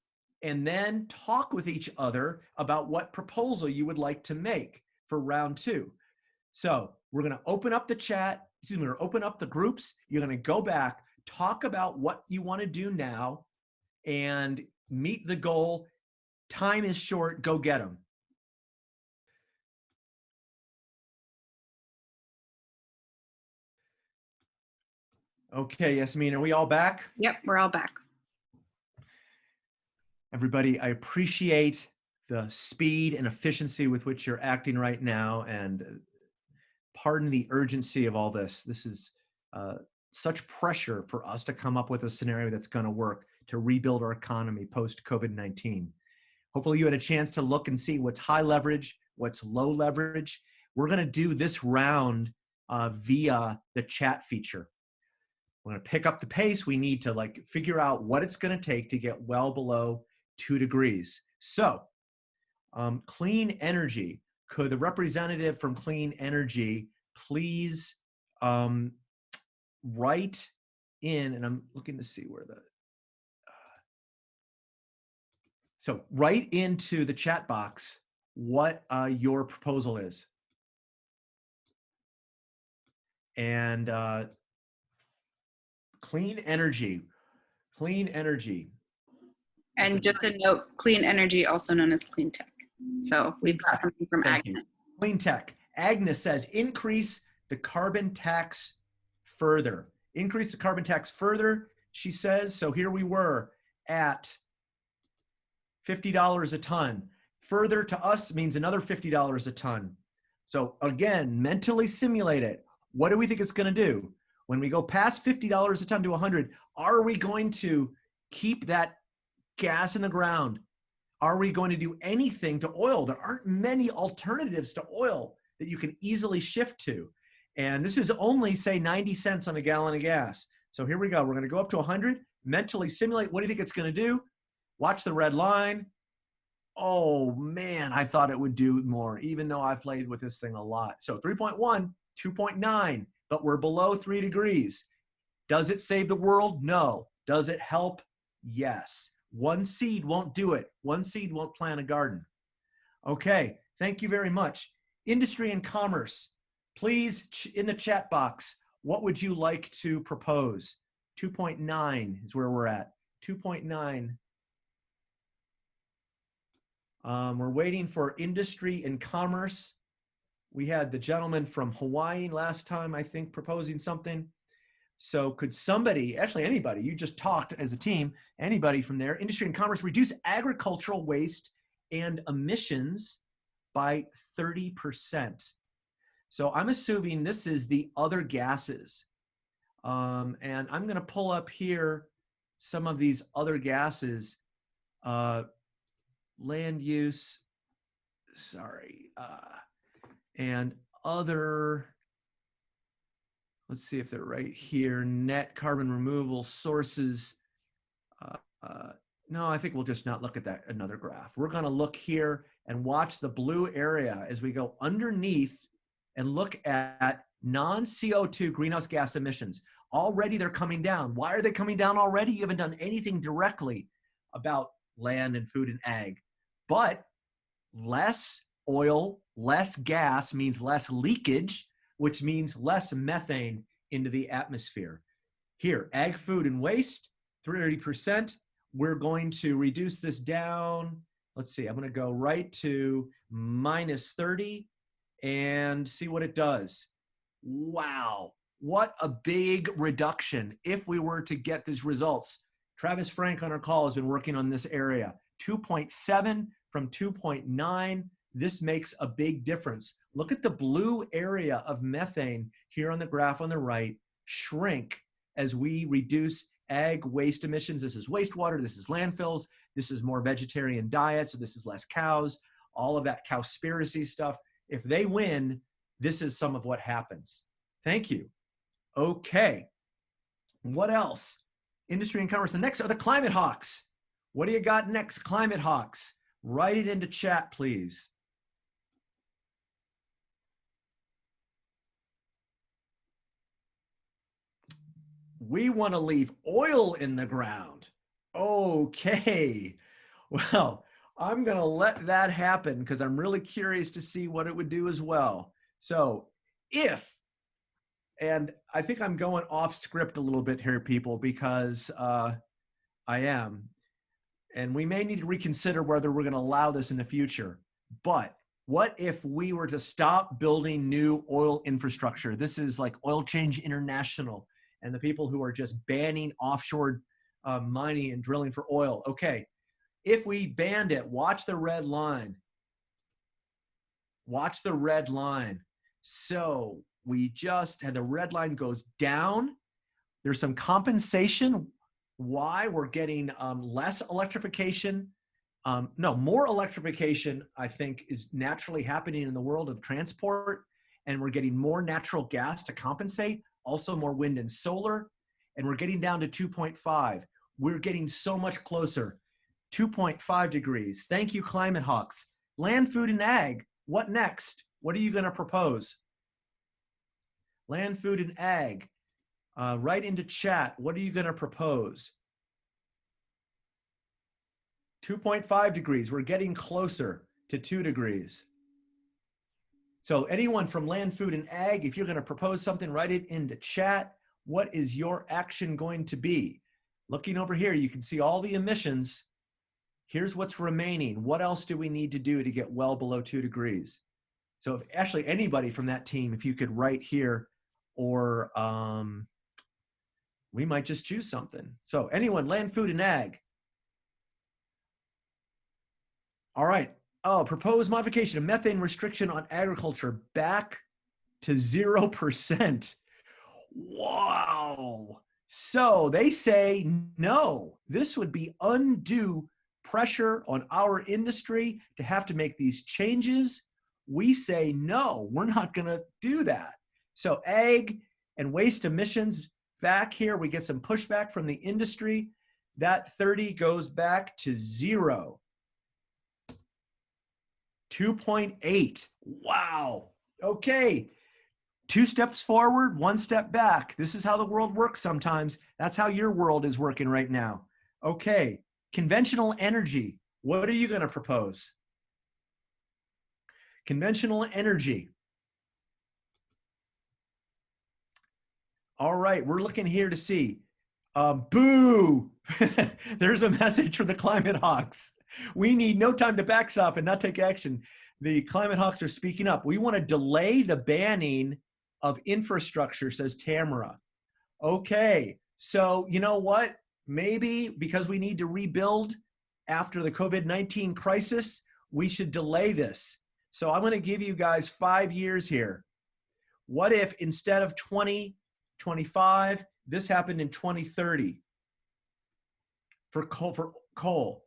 and then talk with each other about what proposal you would like to make for round two. So we're going to open up the chat, excuse me, we're open up the groups. You're going to go back, talk about what you want to do now, and meet the goal. Time is short, go get them. Okay, Yasmin, are we all back? yep, we're all back. Everybody, I appreciate the speed and efficiency with which you're acting right now, and uh, pardon the urgency of all this. This is uh, such pressure for us to come up with a scenario that's going to work to rebuild our economy post COVID 19. Hopefully, you had a chance to look and see what's high leverage, what's low leverage. We're going to do this round uh, via the chat feature we're going to pick up the pace. We need to like figure out what it's going to take to get well below two degrees. So um, clean energy. Could the representative from clean energy please um, write in and i'm looking to see where the uh, so write into the chat box what uh, your proposal is. And uh, clean energy clean energy And just a note, clean energy, also known as clean tech. So we've got something from Thank you. Clean tech. Agnes says increase the carbon tax further. Increase the carbon tax further, she says. So here we were at $50 a ton. Further to us means another $50 a ton. So again, mentally simulate it. What do we think it's going to do? When we go past $50 a ton to 100, are we going to keep that gas in the ground? Are we going to do anything to oil? There aren't many alternatives to oil that you can easily shift to. And this is only, say, 90 cents on a gallon of gas. So here we go. We're going to go up to 100, mentally simulate. What do you think it's going to do? Watch the red line. Oh, man, I thought it would do more, even though I've played with this thing a lot. So 3.1, 2.9, but we're below 3 degrees. Does it save the world? No. Does it help? Yes. One seed won't do it. One seed won't plant a garden. Okay, thank you very much. Industry and commerce, please in the chat box, what would you like to propose? 2.9 is where we're at. 2.9. Um, we're waiting for industry and commerce. We had the gentleman from Hawaii last time, I think, proposing something. So could somebody, actually anybody, you just talked as a team, anybody from there, industry and commerce, reduce agricultural waste and emissions by 30%. So I'm assuming this is the other gases. Um, and I'm gonna pull up here some of these other gases. Uh, land use, sorry, uh, and other, let's see if they're right here, net carbon removal sources. Uh, uh, no, I think we'll just not look at that another graph. We're gonna look here and watch the blue area as we go underneath and look at non-CO2 greenhouse gas emissions. Already they're coming down. Why are they coming down already? You haven't done anything directly about land and food and ag. But less oil, less gas means less leakage, which means less methane into the atmosphere. Here, ag, food, and waste, 30%. We're going to reduce this down. Let's see, I'm going to go right to minus 30 and see what it does. Wow, what a big reduction if we were to get these results. Travis Frank on our call has been working on this area. 2.7 from 2.9. This makes a big difference. Look at the blue area of methane here on the graph on the right shrink as we reduce ag waste emissions. This is wastewater, this is landfills, this is more vegetarian diet, so this is less cows, all of that cowspiracy stuff. If they win, this is some of what happens. Thank you. Okay. What else? Industry and commerce. The next are the climate hawks. What do you got next, climate hawks? Write it into chat, please. We want to leave oil in the ground. Okay. (laughs) Well, I'm going to let that happen because I'm really curious to see what it would do as well. So if, and I think I'm going off script a little bit here, people, because uh, I am. And we may need to reconsider whether we're going to allow this in the future. But what if we were to stop building new oil infrastructure? This is like Oil Change International and the people who are just banning offshore uh, mining and drilling for oil. Okay, if we banned it, watch the red line. Watch the red line. So we just had the red line goes down. There's some compensation why we're getting um, less electrification. Um, no, more electrification, I think, is naturally happening in the world of transport, and we're getting more natural gas to compensate, also more wind and solar, and we're getting down to 2.5. We're getting so much closer. 2.5 degrees. Thank you, Climate Hawks. Land, food, and ag. What next? What are you going to propose? Land, food, and ag. Uh, write into chat. What are you going to propose? 2.5 degrees. We're getting closer to 2 degrees. So anyone from land, food, and ag, if you're going to propose something, write it into chat. What is your action going to be? Looking over here, you can see all the emissions Here's what's remaining. What else do we need to do to get well below two degrees? So if actually anybody from that team, if you could write here, or um, we might just choose something. So anyone, land, food, and ag. All right. Oh, proposed modification of methane restriction on agriculture back to 0%. Wow. So they say no, this would be undue pressure on our industry to have to make these changes. We say no, we're not going to do that. So, ag and waste emissions back here, we get some pushback from the industry. That 30 goes back to zero. 2.8. Wow. Okay. Two steps forward, one step back. This is how the world works sometimes. That's how your world is working right now. Okay. Conventional energy. What are you going to propose? Conventional energy. All right, we're looking here to see. Um, boo! (laughs) There's a message for the climate hawks. (laughs) We need no time to backstop and not take action. The climate hawks are speaking up. We want to delay the banning of infrastructure, says Tamara. Okay, so you know what? Maybe because we need to rebuild after the COVID 19 crisis, we should delay this. So I'm going to give you guys five years here. What if instead of 2025, this happened in 2030 for coal, for coal?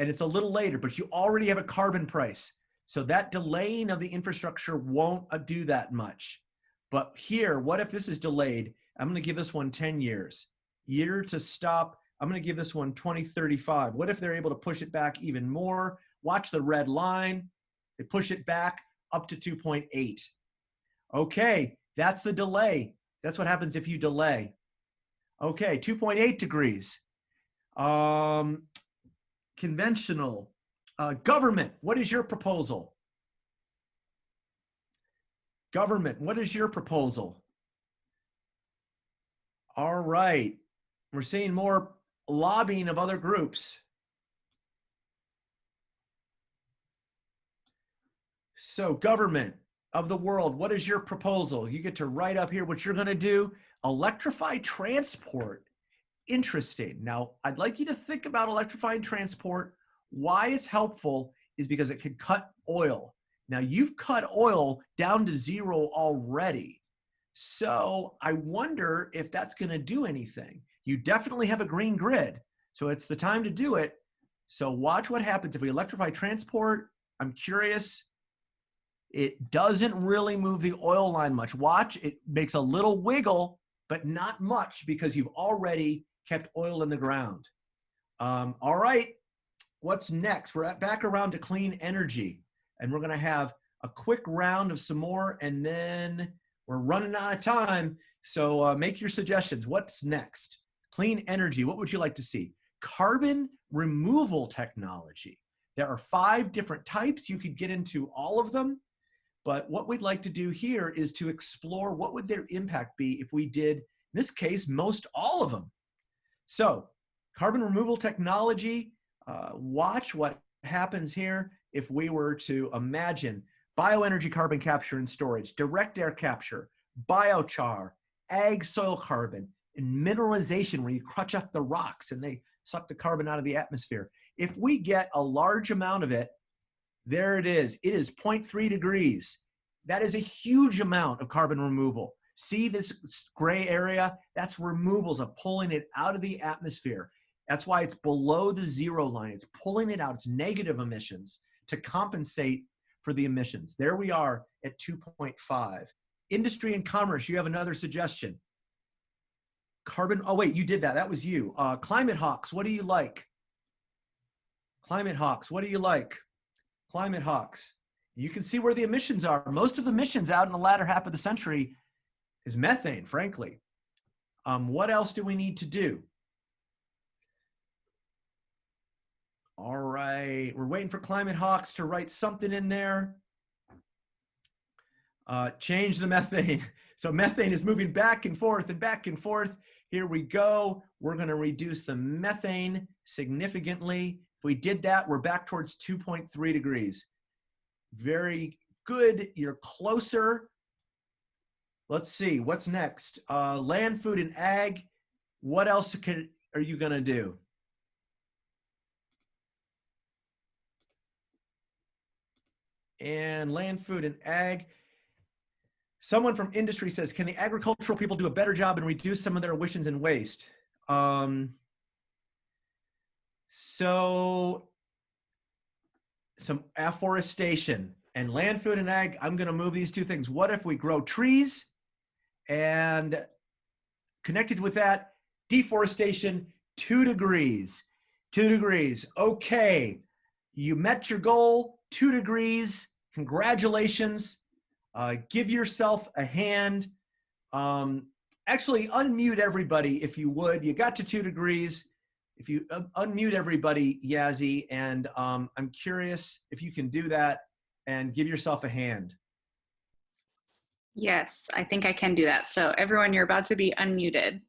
And it's a little later, but you already have a carbon price. So that delaying of the infrastructure won't uh, do that much. But here, what if this is delayed? I'm going to give this one 10 years. Year to stop. I'm going to give this one 2035. What if they're able to push it back even more? Watch the red line. They push it back up to 2.8. Okay, that's the delay. That's what happens if you delay. Okay, 2.8 degrees. Um, conventional. Uh, government, what is your proposal? Government, what is your proposal? All right, we're seeing more lobbying of other groups. So government of the world, what is your proposal? You get to write up here what you're gonna do. Electrify transport. Interesting. Now, I'd like you to think about electrifying transport. Why it's helpful is because it can cut oil. Now you've cut oil down to zero already. So I wonder if that's gonna do anything. You definitely have a green grid. So it's the time to do it. So watch what happens if we electrify transport. I'm curious it doesn't really move the oil line much. Watch, it makes a little wiggle, but not much because you've already kept oil in the ground. Um, all right, what's next? We're back around to clean energy, and we're gonna have a quick round of some more, and then we're running out of time. So uh, make your suggestions. What's next? Clean energy, what would you like to see? Carbon removal technology. There are five different types. You could get into all of them. But what we'd like to do here is to explore what would their impact be if we did, in this case, most all of them. So carbon removal technology, uh, watch what happens here if we were to imagine bioenergy carbon capture and storage, direct air capture, biochar, ag soil carbon, and mineralization where you crutch up the rocks and they suck the carbon out of the atmosphere. If we get a large amount of it there it is. It is 0.3 degrees. That is a huge amount of carbon removal. See this gray area? That's removals of pulling it out of the atmosphere. That's why it's below the zero line. It's pulling it out. It's negative emissions to compensate for the emissions. There we are at 2.5. Industry and commerce, you have another suggestion. Carbon, oh wait, you did that. That was you. Uh, climate hawks, what do you like? Climate hawks, what do you like? climate hawks. You can see where the emissions are. Most of the emissions out in the latter half of the century is methane, frankly. Um, what else do we need to do? All right, we're waiting for Climate Hawks to write something in there. Uh, change the methane. (laughs) So methane is moving back and forth and back and forth. Here we go. We're gonna reduce the methane significantly If we did that, we're back towards 2.3 degrees. Very good. You're closer. Let's see, what's next? Uh, land, food, and ag. What else can, are you to do? And land, food, and ag. Someone from industry says, can the agricultural people do a better job and reduce some of their emissions and waste? Um, so some afforestation and land, food, and ag. I'm going to move these two things. What if we grow trees and connected with that, deforestation, two degrees, two degrees. Okay, you met your goal, two degrees. Congratulations. Uh, give yourself a hand. Um, actually, unmute everybody if you would. You got to two degrees. If you uh, unmute everybody, Yazzie, and um, I'm curious if you can do that and give yourself a hand. Yes, I think I can do that. So everyone, you're about to be unmuted.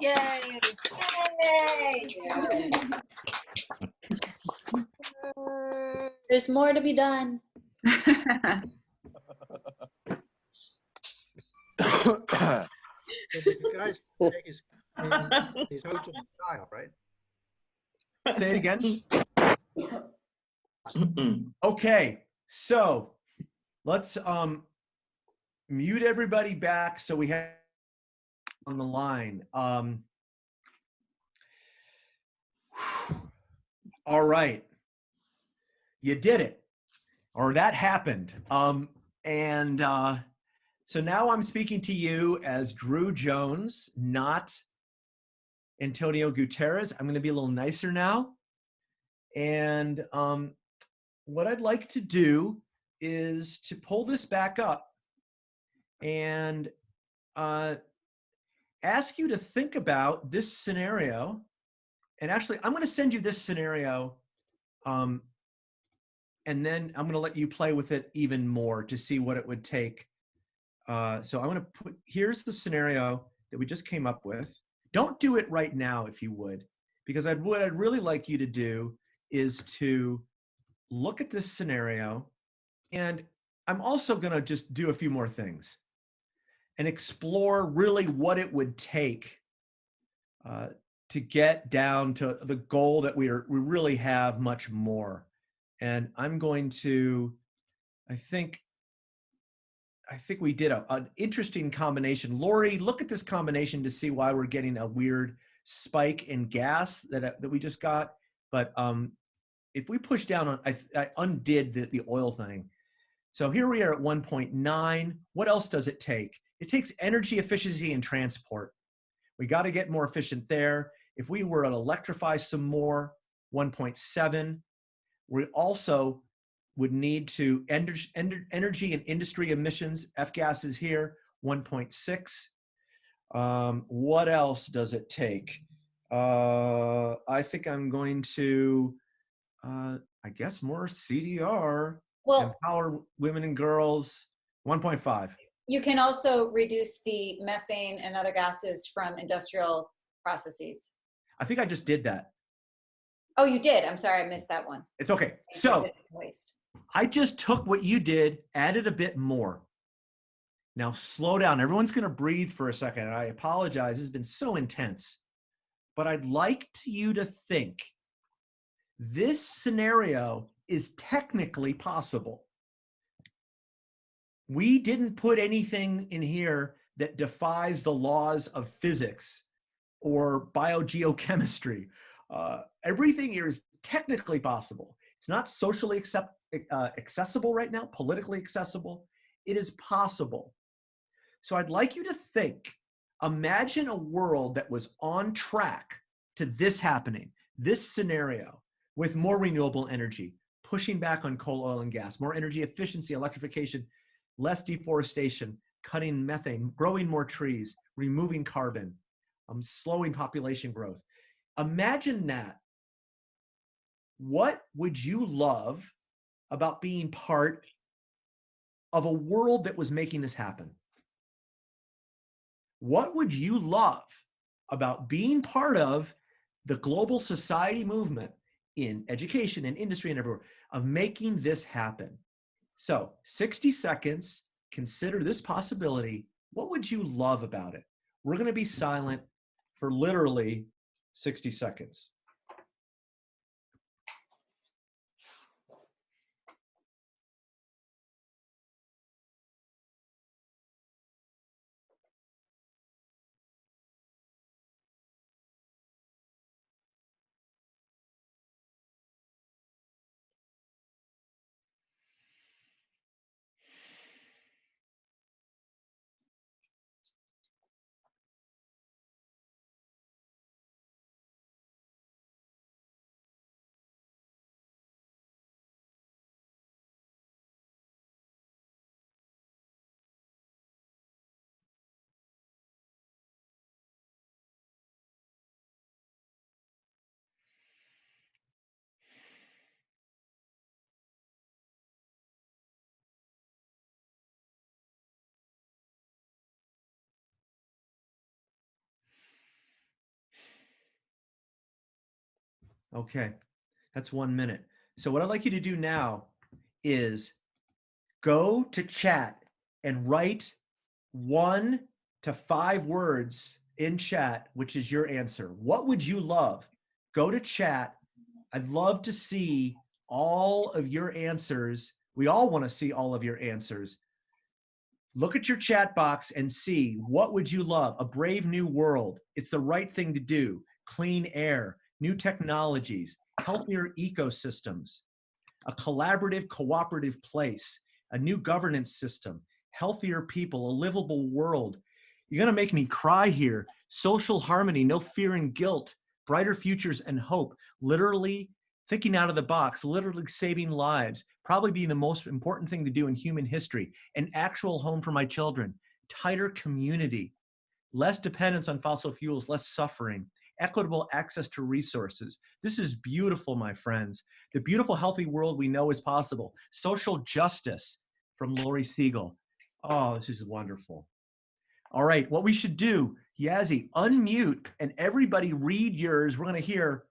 Yay! Yay! (laughs) There's more to be done. The guy's (laughs) is his hotel style, right? Say it again. (clears throat) Okay, so let's um, mute everybody back so we have on the line. Um, all right, you did it, or that happened. Um, and uh, so now I'm speaking to you as Drew Jones, not Antonio Guterres. I'm going to be a little nicer now. And um, what I'd like to do is to pull this back up and uh, ask you to think about this scenario. And actually, I'm going to send you this scenario. Um, and then I'm going to let you play with it even more to see what it would take. Uh, so I'm going to put, here's the scenario that we just came up with. Don't do it right now if you would, because I'd, what I'd really like you to do is to look at this scenario and I'm also going to just do a few more things and explore really what it would take uh, to get down to the goal that we are we really have much more. And i'm going to i think i think we did a, an interesting combination. Lori look at this combination to see why we're getting a weird spike in gas that uh, that we just got. But um if we push down on i, I undid the, the oil thing. So here we are at 1.9 what else does it take it takes energy efficiency and transport we got to get more efficient there if we were to electrify some more, 1.7, we also would need to energy, energy and industry emissions, F-gases here, 1.6. Um, what else does it take? Uh, I think I'm going to, uh, I guess more CDR, Well, empower women and girls, 1.5. you can also reduce the methane and other gases from industrial processes. I think I just did that. Oh, you did. I'm sorry, I missed that one. It's okay. So Waste. I just took what you did, added a bit more. Now slow down. Everyone's going to breathe for a second. I apologize. It's been so intense. But I'd like you to think this scenario is technically possible. We didn't put anything in here that defies the laws of physics or biogeochemistry. Uh, everything here is technically possible. It's not socially accept, uh, accessible right now, politically accessible. It is possible. So I'd like you to think, imagine a world that was on track to this happening, this scenario with more renewable energy, pushing back on coal, oil, and gas, more energy efficiency, electrification, less deforestation, cutting methane, growing more trees, removing carbon, um, slowing population growth. Imagine that. What would you love about being part of a world that was making this happen? What would you love about being part of the global society movement in education and industry and everywhere of making this happen. So 60 seconds, consider this possibility. What would you love about it? We're going to be silent for literally 60 seconds. Okay, that's one minute. So what I'd like you to do now is go to chat and write one to five words in chat, which is your answer. What would you love? Go to chat. I'd love to see all of your answers. We all want to see all of your answers. Look at your chat box and see what would you love? A brave new world. It's the right thing to do. Clean air, new technologies, healthier ecosystems, a collaborative, cooperative place, a new governance system, healthier people, a livable world. You're gonna make me cry here. Social harmony, no fear and guilt, brighter futures and hope, literally thinking out of the box, literally saving lives, probably being the most important thing to do in human history, an actual home for my children, tighter community, less dependence on fossil fuels, less suffering, equitable access to resources. This is beautiful, my friends. The beautiful, healthy world we know is possible. Social justice from Lori Siegel. Oh, this is wonderful. All right, what we should do, Yazzie, unmute and everybody read yours. We're gonna hear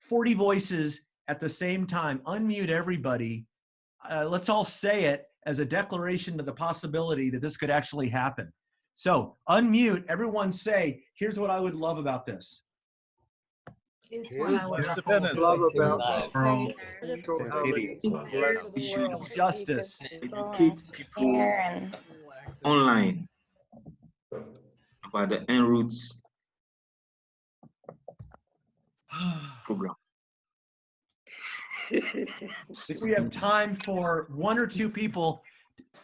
40 voices at the same time. Unmute everybody. Uh, let's all say it as a declaration of the possibility that this could actually happen. So unmute, everyone say, here's what I would love about this. Is what I would what love. I love about Um, Cities. Social justice. Educate people online about the En-ROADS program. If we have time for one or two people,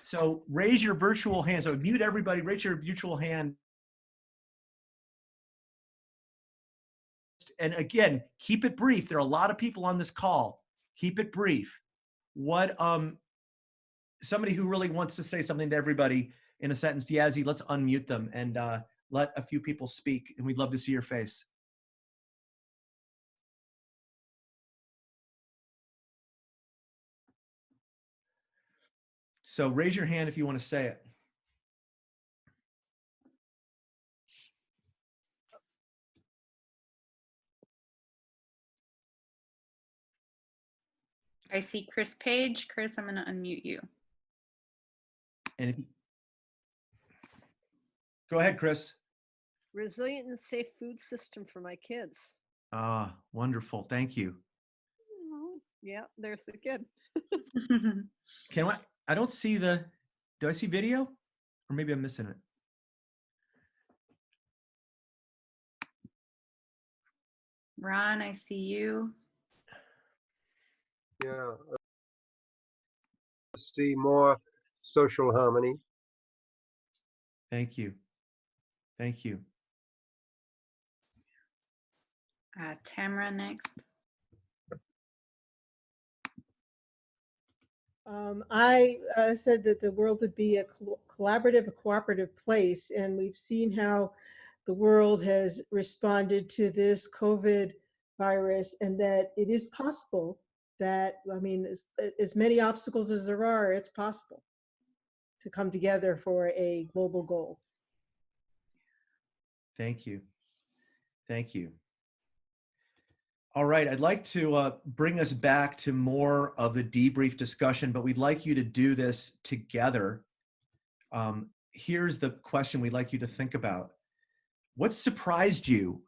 so raise your virtual hand. So mute everybody, raise your virtual hand. And again, keep it brief. There are a lot of people on this call. Keep it brief. What, um, somebody who really wants to say something to everybody in a sentence, Yazzie, let's unmute them and uh, let a few people speak. And we'd love to see your face. So raise your hand if you want to say it. I see Chris Page. Chris, I'm going to unmute you. And if, go ahead, Chris. resilient and safe food system for my kids. Ah, wonderful. Thank you. Oh, yeah, there's the kid. (laughs) Can I, I don't see the, do I see video? Or maybe I'm missing it. Ron, I see you. Yeah. uh, See more social harmony. Thank you. Thank you. Uh, Tamara next. Um, I uh, said that the world would be a col- collaborative, a cooperative place, and we've seen how the world has responded to this COVID virus, and that it is possible that, I mean, as, as many obstacles as there are, it's possible to come together for a global goal. Thank you. Thank you. All right, I'd like to uh, bring us back to more of the debrief discussion, but we'd like you to do this together. Um, here's the question we'd like you to think about. What surprised you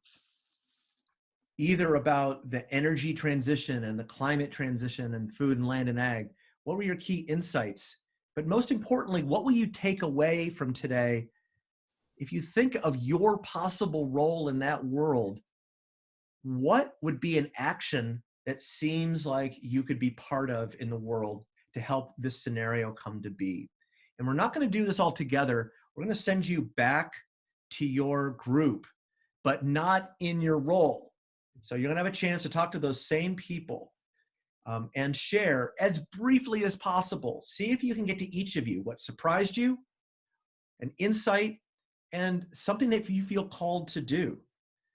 either about the energy transition and the climate transition and food and land and ag? What were your key insights? But most importantly, what will you take away from today if you think of your possible role in that world? what would be an action that seems like you could be part of in the world to help this scenario come to be? And we're not going to do this all together. We're going to send you back to your group, but not in your role. So you're to have a chance to talk to those same people um, and share as briefly as possible. See if you can get to each of you what surprised you, an insight, and something that you feel called to do.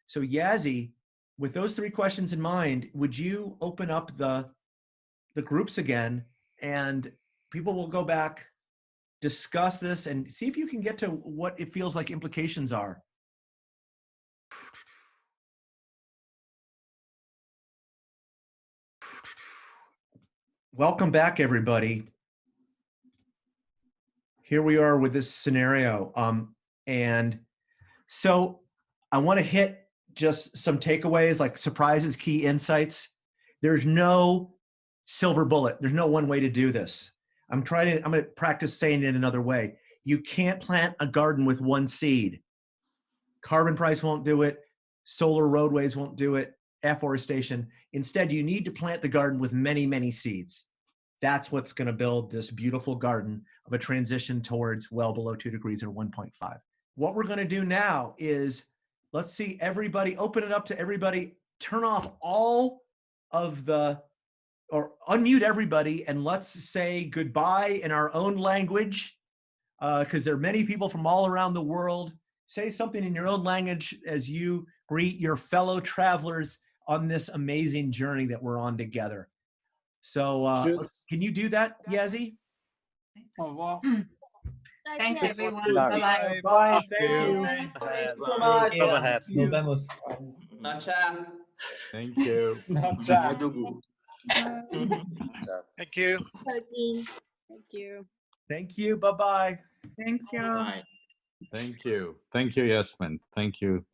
So Yazzie, with those three questions in mind, would you open up the the groups again and people will go back, discuss this and see if you can get to what it feels like implications are. Welcome back, everybody. Here we are with this scenario. Um, and so I want to hit just some takeaways like surprises, key insights. There's no silver bullet. There's no one way to do this. I'm trying to, I'm going to practice saying it another way. You can't plant a garden with one seed. Carbon price won't do it. Solar roadways won't do it. Afforestation. Instead, you need to plant the garden with many, many seeds. That's what's going to build this beautiful garden of a transition towards well below two degrees or 1.5. What we're going to do now is let's see everybody open it up to everybody turn off all of the or unmute everybody and let's say goodbye in our own language because uh, there are many people from all around the world say something in your own language as you greet your fellow travelers on this amazing journey that we're on together so uh, Just- can you do that yazzie Au revoir. Thanks, everyone. Bye. Bye-bye. Bye. Thank you. Thank you so much. Yeah. Nos vemos. Thank you. Thank you. Thank you. Thank you. Bye bye. Thanks, y'all. Thank you. Thank you, Yasmin. Thank you.